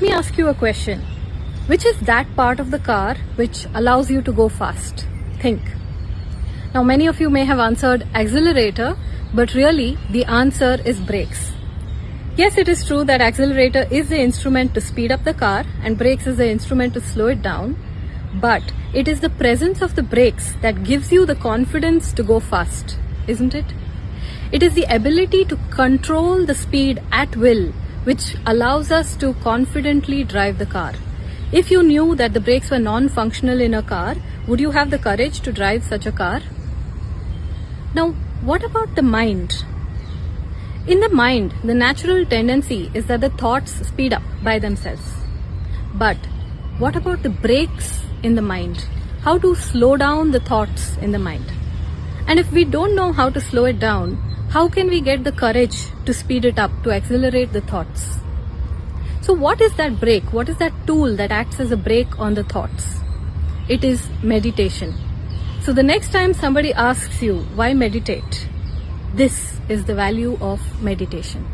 Let me ask you a question. Which is that part of the car which allows you to go fast? Think. Now, many of you may have answered accelerator, but really the answer is brakes. Yes, it is true that accelerator is the instrument to speed up the car and brakes is the instrument to slow it down. But it is the presence of the brakes that gives you the confidence to go fast, isn't it? It is the ability to control the speed at will which allows us to confidently drive the car. If you knew that the brakes were non-functional in a car, would you have the courage to drive such a car? Now, what about the mind? In the mind, the natural tendency is that the thoughts speed up by themselves. But what about the brakes in the mind? How to slow down the thoughts in the mind? And if we don't know how to slow it down, how can we get the courage to speed it up, to accelerate the thoughts? So, what is that brake? What is that tool that acts as a brake on the thoughts? It is meditation. So, the next time somebody asks you, why meditate? This is the value of meditation.